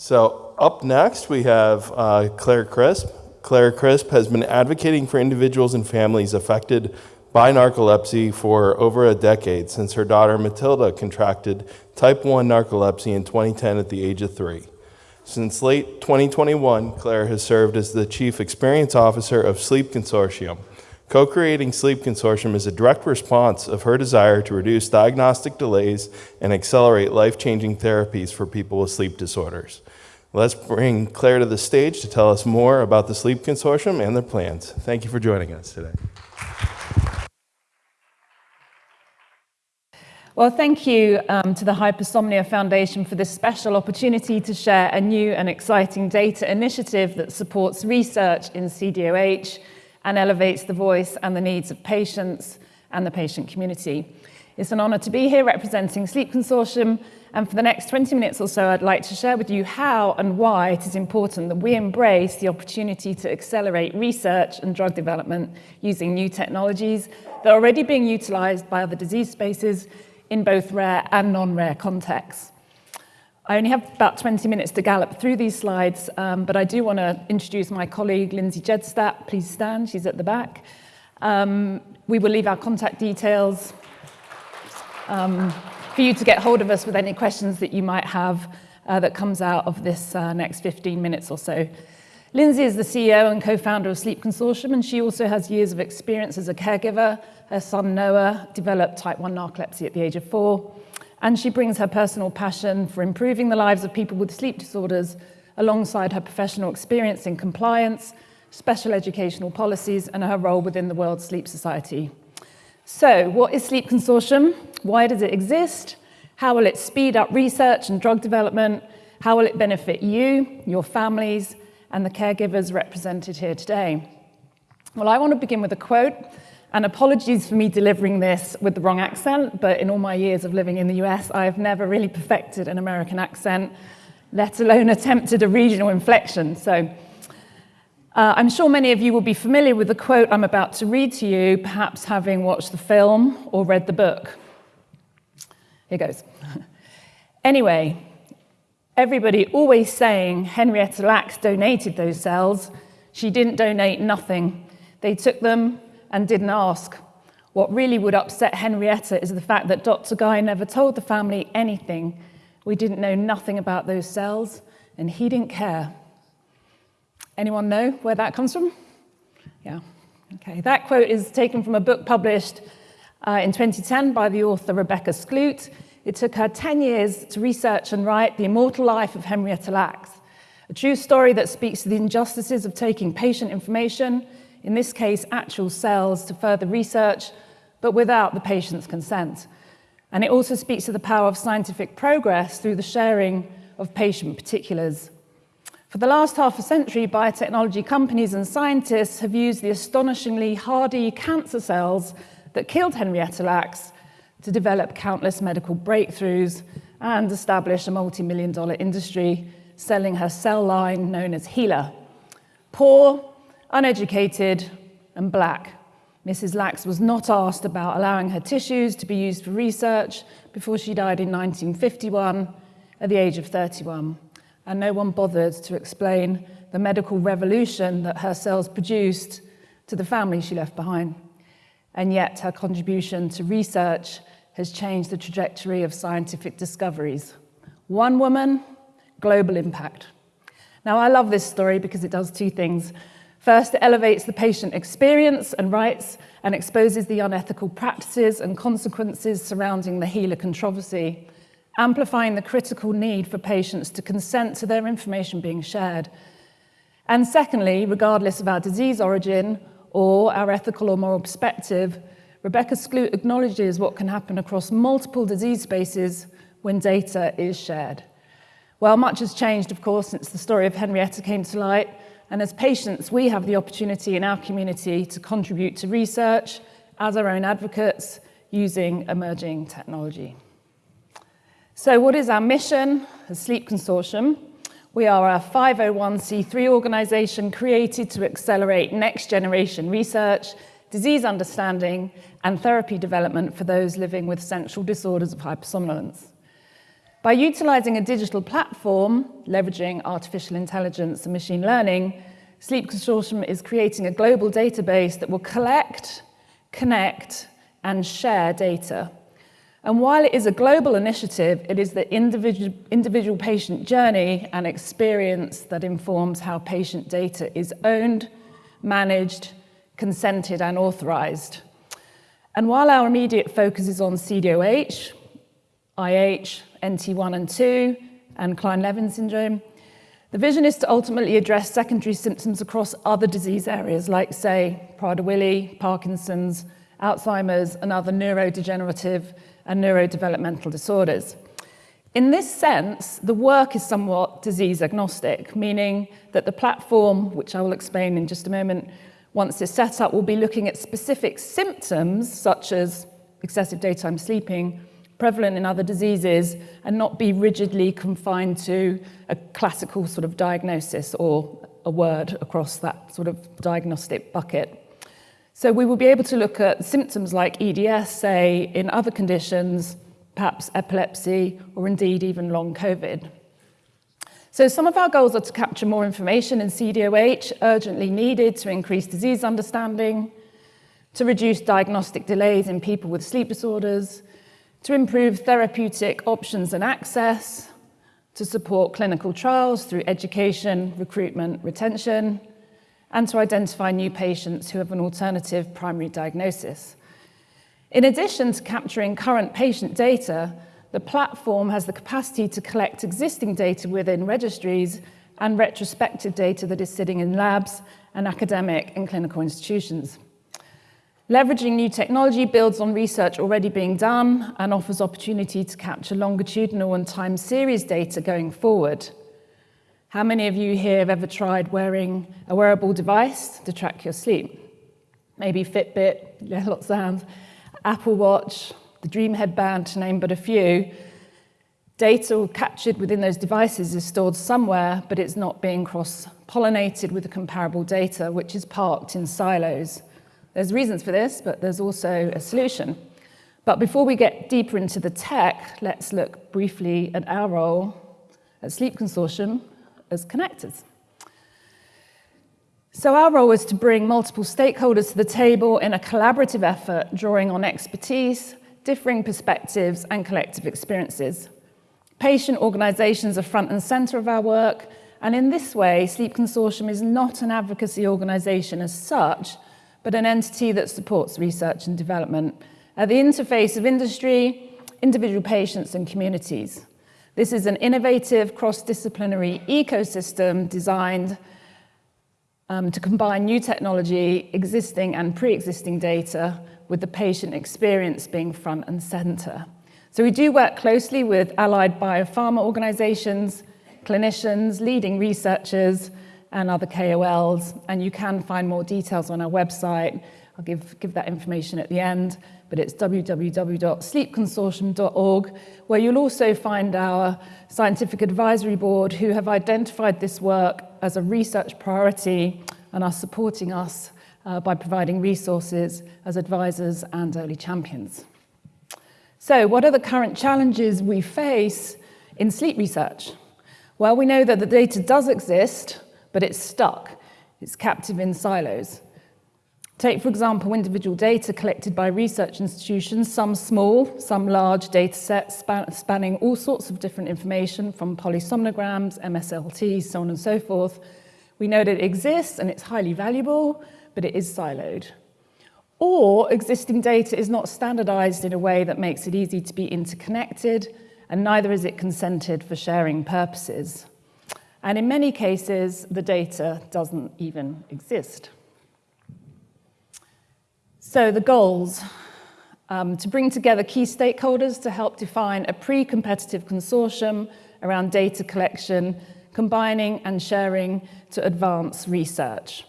So up next, we have uh, Claire Crisp. Claire Crisp has been advocating for individuals and families affected by narcolepsy for over a decade since her daughter Matilda contracted type 1 narcolepsy in 2010 at the age of three. Since late 2021, Claire has served as the Chief Experience Officer of Sleep Consortium. Co creating Sleep Consortium is a direct response of her desire to reduce diagnostic delays and accelerate life changing therapies for people with sleep disorders. Let's bring Claire to the stage to tell us more about the Sleep Consortium and their plans. Thank you for joining us today. Well, thank you um, to the Hypersomnia Foundation for this special opportunity to share a new and exciting data initiative that supports research in CDOH and elevates the voice and the needs of patients and the patient community. It's an honor to be here representing Sleep Consortium, and for the next 20 minutes or so, I'd like to share with you how and why it is important that we embrace the opportunity to accelerate research and drug development using new technologies that are already being utilized by other disease spaces in both rare and non-rare contexts. I only have about 20 minutes to gallop through these slides, um, but I do want to introduce my colleague, Lindsay Jesteadt. Please stand, she's at the back. Um, we will leave our contact details um, for you to get hold of us with any questions that you might have uh, that comes out of this uh, next 15 minutes or so. Lindsay is the CEO and co-founder of Sleep Consortium, and she also has years of experience as a caregiver. Her son Noah developed type 1 narcolepsy at the age of four, and she brings her personal passion for improving the lives of people with sleep disorders alongside her professional experience in compliance, special educational policies, and her role within the World Sleep Society. So, what is Sleep Consortium? Why does it exist? How will it speed up research and drug development? How will it benefit you, your families, and the caregivers represented here today. Well, I want to begin with a quote, and apologies for me delivering this with the wrong accent, but in all my years of living in the US, I have never really perfected an American accent, let alone attempted a regional inflection. So uh, I'm sure many of you will be familiar with the quote I'm about to read to you, perhaps having watched the film or read the book. Here goes. anyway, Everybody always saying Henrietta Lacks donated those cells. She didn't donate nothing. They took them and didn't ask. What really would upset Henrietta is the fact that Dr. Gey never told the family anything. We didn't know nothing about those cells, and he didn't care. Anyone know where that comes from? Yeah, okay. That quote is taken from a book published uh, in 2010 by the author Rebecca Skloot. It took her 10 years to research and write The Immortal Life of Henrietta Lacks, a true story that speaks to the injustices of taking patient information, in this case, actual cells, to further research, but without the patient's consent. And it also speaks to the power of scientific progress through the sharing of patient particulars. For the last half a century, biotechnology companies and scientists have used the astonishingly hardy cancer cells that killed Henrietta Lacks to develop countless medical breakthroughs and establish a multi-million dollar industry selling her cell line known as HeLa. Poor, uneducated, and black, Mrs. Lacks was not asked about allowing her tissues to be used for research before she died in 1951 at the age of 31. And no one bothered to explain the medical revolution that her cells produced to the family she left behind. And yet her contribution to research has changed the trajectory of scientific discoveries. One woman, global impact. Now, I love this story because it does two things. First, it elevates the patient experience and rights and exposes the unethical practices and consequences surrounding the HeLa controversy, amplifying the critical need for patients to consent to their information being shared. And secondly, regardless of our disease origin or our ethical or moral perspective, Rebecca Skloot acknowledges what can happen across multiple disease spaces when data is shared. Well, much has changed, of course, since the story of Henrietta came to light, and as patients, we have the opportunity in our community to contribute to research as our own advocates using emerging technology. So what is our mission as Sleep Consortium? We are a 501c3 organization created to accelerate next generation research disease understanding, and therapy development for those living with central disorders of hypersomnolence. By utilizing a digital platform, leveraging artificial intelligence and machine learning, Sleep Consortium is creating a global database that will collect, connect, and share data. And while it is a global initiative, it is the individual, individual patient journey and experience that informs how patient data is owned, managed, consented, and authorized. And while our immediate focus is on CDOH, IH, NT1 and 2, and Kleine-Levin syndrome. The vision is to ultimately address secondary symptoms across other disease areas like, say, Prader-Willi, Parkinson's, Alzheimer's, and other neurodegenerative and neurodevelopmental disorders. In this sense, the work is somewhat disease agnostic, meaning that the platform, which I will explain in just a moment, once it's set up, will be looking at specific symptoms such as excessive daytime sleeping, prevalent in other diseases and not be rigidly confined to a classical sort of diagnosis or a word across that sort of diagnostic bucket. So we will be able to look at symptoms like EDS, say, in other conditions, perhaps epilepsy, or indeed even long COVID. So some of our goals are to capture more information in CDOH, urgently needed to increase disease understanding, to reduce diagnostic delays in people with sleep disorders, to improve therapeutic options and access, to support clinical trials through education, recruitment, retention, and to identify new patients who have an alternative primary diagnosis. In addition to capturing current patient data, the platform has the capacity to collect existing data within registries and retrospective data that is sitting in labs and academic and clinical institutions. Leveraging new technology builds on research already being done and offers opportunity to capture longitudinal and time series data going forward. How many of you here have ever tried wearing a wearable device to track your sleep? Maybe Fitbit, yeah, lots of hands, Apple Watch, the Dreem Headband, to name but a few. Data captured within those devices is stored somewhere, but it's not being cross-pollinated with the comparable data, which is parked in silos. There's reasons for this, but there's also a solution. But before we get deeper into the tech, let's look briefly at our role at Sleep Consortium as connectors. So our role is to bring multiple stakeholders to the table in a collaborative effort, drawing on expertise, differing perspectives, and collective experiences. Patient organisations are front and centre of our work, and in this way, Sleep Consortium is not an advocacy organisation as such, but an entity that supports research and development at the interface of industry, individual patients and communities. This is an innovative cross-disciplinary ecosystem designed um, to combine new technology, existing and pre-existing data, with the patient experience being front and center. So we do work closely with allied biopharma organizations, clinicians, leading researchers, and other KOLs, and you can find more details on our website. I'll give, give that information at the end, but it's www.sleepconsortium.org, where you'll also find our scientific advisory board who have identified this work as a research priority and are supporting us uh, by providing resources as advisors and early champions. So what are the current challenges we face in sleep research? Well, we know that the data does exist, but it's stuck. It's captive in silos. Take, for example, individual data collected by research institutions, some small, some large data sets span spanning all sorts of different information from polysomnograms, MSLT, so on and so forth. We know that it exists and it's highly valuable, but it is siloed. Or existing data is not standardized in a way that makes it easy to be interconnected, and neither is it consented for sharing purposes. And in many cases, the data doesn't even exist. So the goals, um, to bring together key stakeholders to help define a pre-competitive consortium around data collection, combining and sharing to advance research.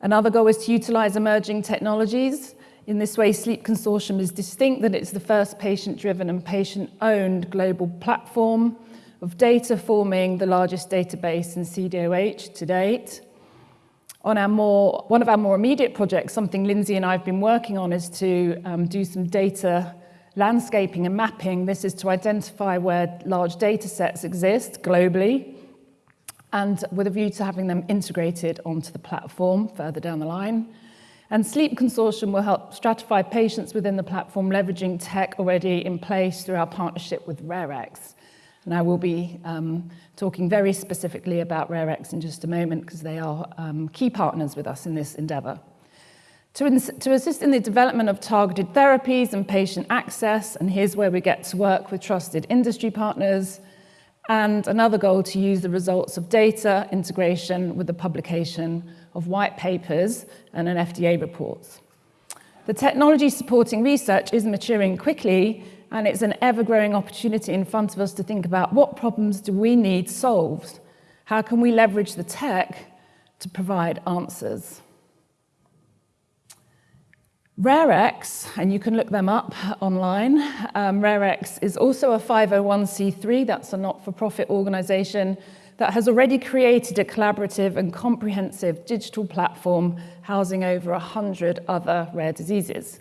Another goal is to utilize emerging technologies. In this way, Sleep Consortium is distinct that it's the first patient-driven and patient-owned global platform of data forming the largest database in CDOH to date. On our more, one of our more immediate projects, something Lindsay and I have been working on is to um, do some data landscaping and mapping. This is to identify where large data sets exist globally and with a view to having them integrated onto the platform further down the line. And Sleep Consortium will help stratify patients within the platform, leveraging tech already in place through our partnership with RareX. And I will be um, talking very specifically about RareX in just a moment because they are um, key partners with us in this endeavour. To, to assist in the development of targeted therapies and patient access, and here's where we get to work with trusted industry partners, and another goal to use the results of data integration with the publication of white papers and an FDA reports. The technology supporting research is maturing quickly and it's an ever-growing opportunity in front of us to think about what problems do we need solved? How can we leverage the tech to provide answers? RareX, and you can look them up online, um, RareX is also a 501c3, that's a not-for-profit organization that has already created a collaborative and comprehensive digital platform housing over 100 other rare diseases.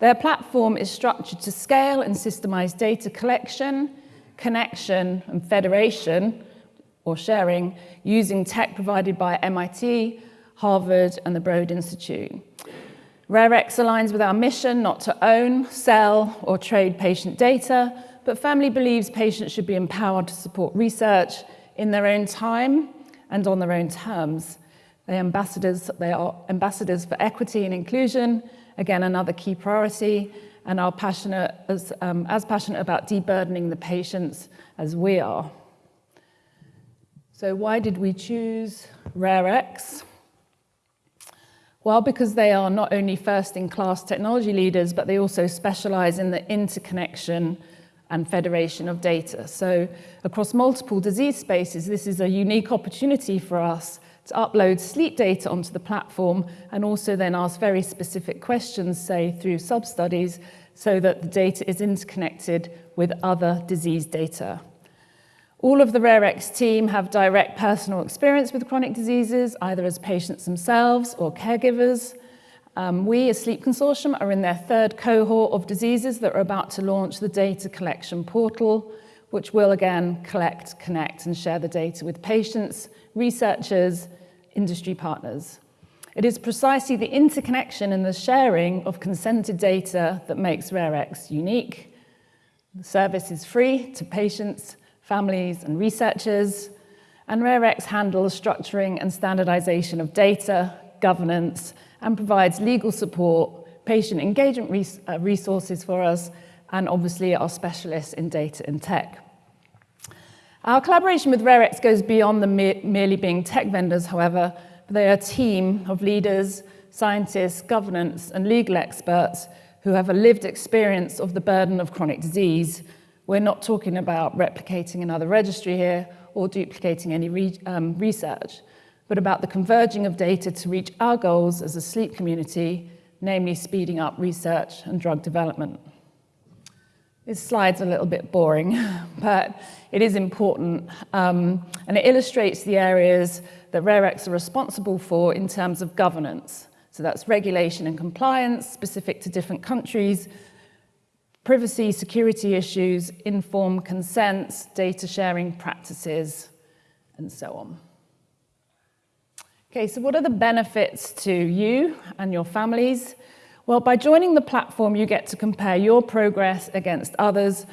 Their platform is structured to scale and systemize data collection, connection, and federation, or sharing, using tech provided by MIT, Harvard, and the Broad Institute. RareX aligns with our mission not to own, sell, or trade patient data, but family believes patients should be empowered to support research in their own time and on their own terms. They, ambassadors, they are ambassadors for equity and inclusion, again, another key priority, and are passionate as, um, as passionate about deburdening the patients as we are. So why did we choose RareX? Well, because they are not only first-in-class technology leaders, but they also specialize in the interconnection and federation of data. So across multiple disease spaces, this is a unique opportunity for us to upload sleep data onto the platform and also then ask very specific questions, say through sub-studies, so that the data is interconnected with other disease data. All of the RareX team have direct personal experience with chronic diseases, either as patients themselves or caregivers. Um, we, as Sleep Consortium, are in their third cohort of diseases that are about to launch the data collection portal, which will again collect, connect, and share the data with patients, researchers, industry partners. It is precisely the interconnection and the sharing of consented data that makes RareX unique. The service is free to patients, families and researchers, and RareX handles structuring and standardization of data, governance, and provides legal support, patient engagement res uh, resources for us, and obviously our specialists in data and tech. Our collaboration with RareX goes beyond the me merely being tech vendors, however, they are a team of leaders, scientists, governance, and legal experts who have a lived experience of the burden of chronic disease we're not talking about replicating another registry here or duplicating any re um, research, but about the converging of data to reach our goals as a sleep community, namely speeding up research and drug development. This slide's a little bit boring, but it is important, um, and it illustrates the areas that RareX are responsible for in terms of governance. So that's regulation and compliance specific to different countries, privacy, security issues, informed consents, data sharing practices, and so on. Okay, so what are the benefits to you and your families? Well, by joining the platform, you get to compare your progress against others.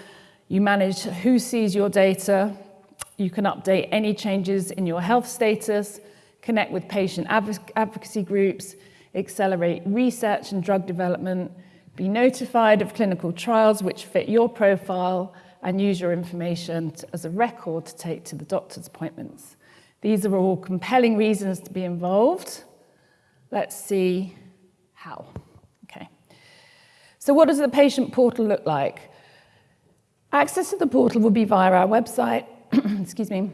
You manage who sees your data. You can update any changes in your health status, connect with patient advocacy groups, accelerate research and drug development, be notified of clinical trials which fit your profile and use your information to, as a record to take to the doctor's appointments. These are all compelling reasons to be involved. Let's see how. So what does the patient portal look like? Access to the portal will be via our website, excuse me,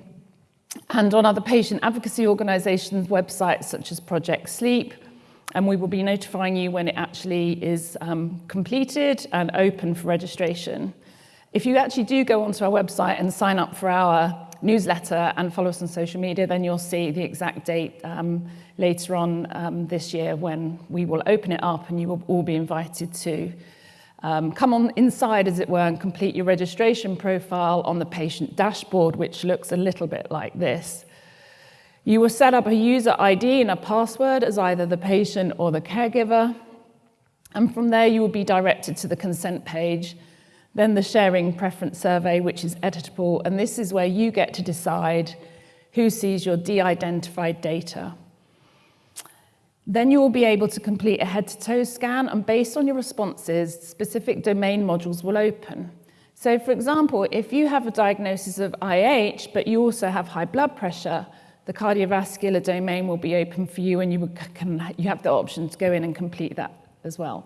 and on other patient advocacy organizations' websites such as Project Sleep, and we will be notifying you when it actually is um, completed and open for registration. If you actually do go onto our website and sign up for our newsletter and follow us on social media, then you'll see the exact date um, later on um, this year when we will open it up and you will all be invited to um, come on inside, as it were, and complete your registration profile on the patient dashboard, which looks a little bit like this. You will set up a user ID and a password as either the patient or the caregiver. And from there, you will be directed to the consent page, then the sharing preference survey, which is editable. And this is where you get to decide who sees your de-identified data. Then you will be able to complete a head-to-toe scan, and based on your responses, specific domain modules will open. So for example, if you have a diagnosis of IH, but you also have high blood pressure, the cardiovascular domain will be open for you and you, can, you have the option to go in and complete that as well.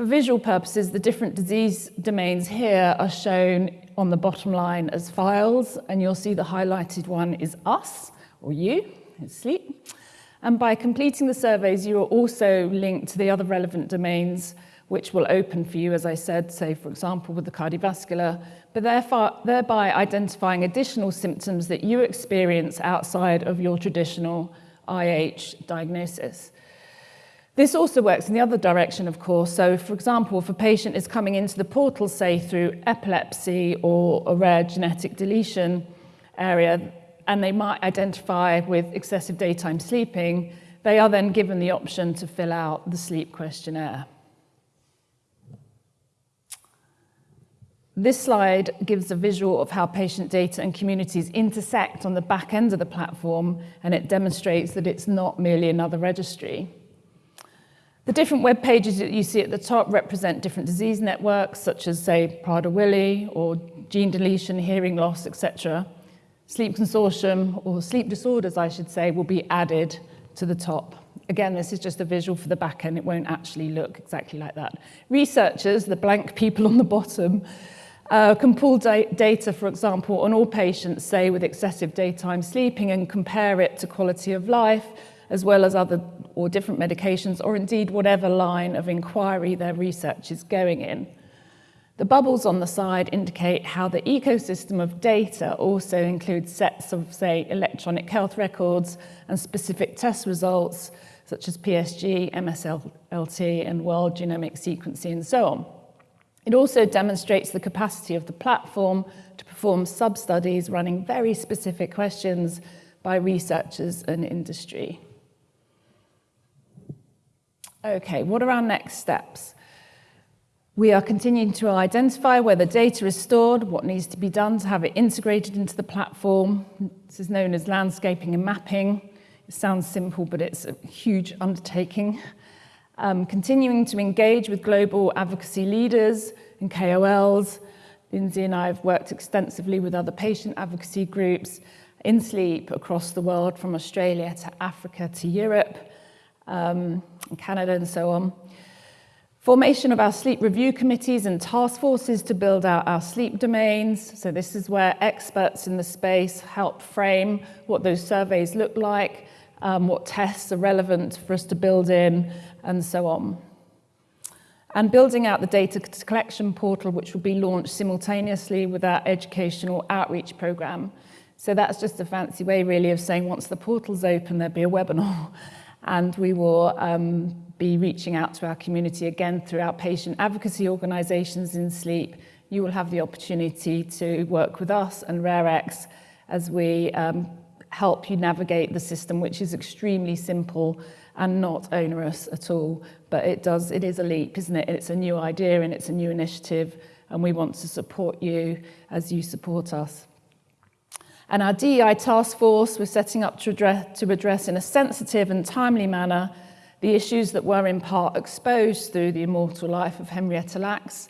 For visual purposes, the different disease domains here are shown on the bottom line as files, and you'll see the highlighted one is us, or you, it's sleep. And by completing the surveys, you are also linked to the other relevant domains which will open for you, as I said, say, for example, with the cardiovascular, but thereby identifying additional symptoms that you experience outside of your traditional IH diagnosis. This also works in the other direction, of course. So, for example, if a patient is coming into the portal, say, through epilepsy or a rare genetic deletion area, and they might identify with excessive daytime sleeping, they are then given the option to fill out the sleep questionnaire. This slide gives a visual of how patient data and communities intersect on the back end of the platform, and it demonstrates that it's not merely another registry. The different web pages that you see at the top represent different disease networks, such as, say, Prader-Willi or gene deletion, hearing loss, etc. Sleep Consortium, or sleep disorders, I should say, will be added to the top. Again, this is just a visual for the back end. It won't actually look exactly like that. Researchers, the blank people on the bottom, uh, can pull da data, for example, on all patients, say, with excessive daytime sleeping and compare it to quality of life, as well as other or different medications, or indeed whatever line of inquiry their research is going in. The bubbles on the side indicate how the ecosystem of data also includes sets of, say, electronic health records and specific test results, such as PSG, MSLT, and whole genomic sequencing, and so on. It also demonstrates the capacity of the platform to perform sub-studies running very specific questions by researchers and industry. Okay, what are our next steps? We are continuing to identify where the data is stored, what needs to be done to have it integrated into the platform. This is known as landscaping and mapping. It sounds simple, but it's a huge undertaking. Um, continuing to engage with global advocacy leaders and KOLs. Lindsay and I have worked extensively with other patient advocacy groups in sleep across the world, from Australia to Africa to Europe, um, Canada and so on. Formation of our sleep review committees and task forces to build out our sleep domains. So this is where experts in the space help frame what those surveys look like, um, what tests are relevant for us to build in, and so on. And building out the data collection portal, which will be launched simultaneously with our educational outreach program. So that's just a fancy way, really, of saying once the portal's open, there'll be a webinar. And we will um, be reaching out to our community again through our patient advocacy organisations in sleep. You will have the opportunity to work with us and RareX as we um, help you navigate the system, which is extremely simple and not onerous at all. But it does, it is a leap, isn't it? It's a new idea and it's a new initiative, and we want to support you as you support us. And our DEI task force, we're setting up to address, to address in a sensitive and timely manner the issues that were in part exposed through the immortal life of Henrietta Lacks.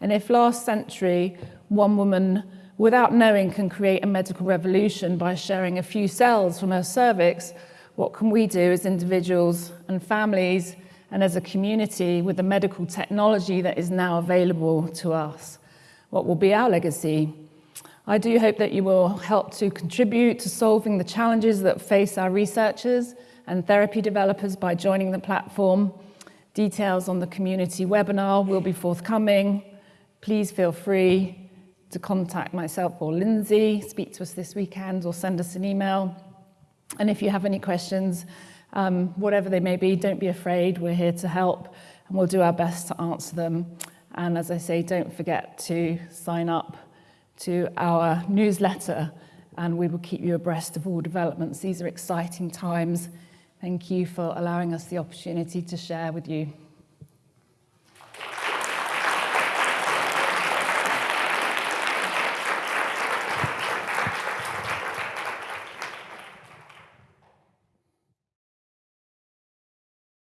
And if last century one woman without knowing can create a medical revolution by sharing a few cells from her cervix, what can we do as individuals and families and as a community with the medical technology that is now available to us? What will be our legacy? I do hope that you will help to contribute to solving the challenges that face our researchers and therapy developers by joining the platform. Details on the community webinar will be forthcoming. Please feel free to contact myself or Lindsay, speak to us this weekend or send us an email. And if you have any questions, um, whatever they may be, don't be afraid. We're here to help and we'll do our best to answer them And as I say, don't forget to sign up to our newsletter and we will keep you abreast of all developments. These are exciting times. Thank you for allowing us the opportunity to share with you.